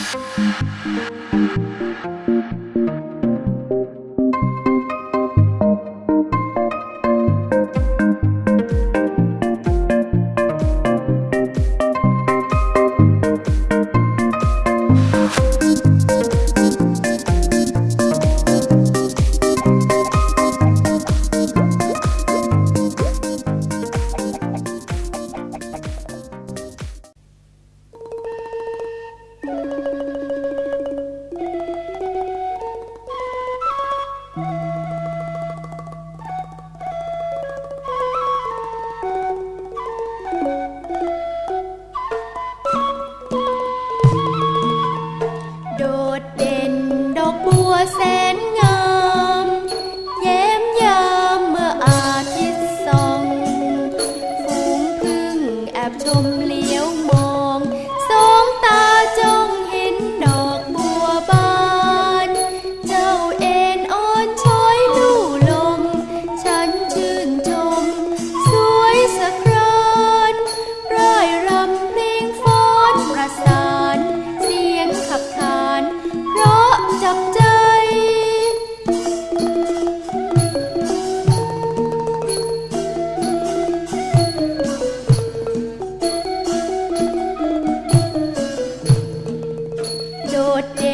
Música ছোটে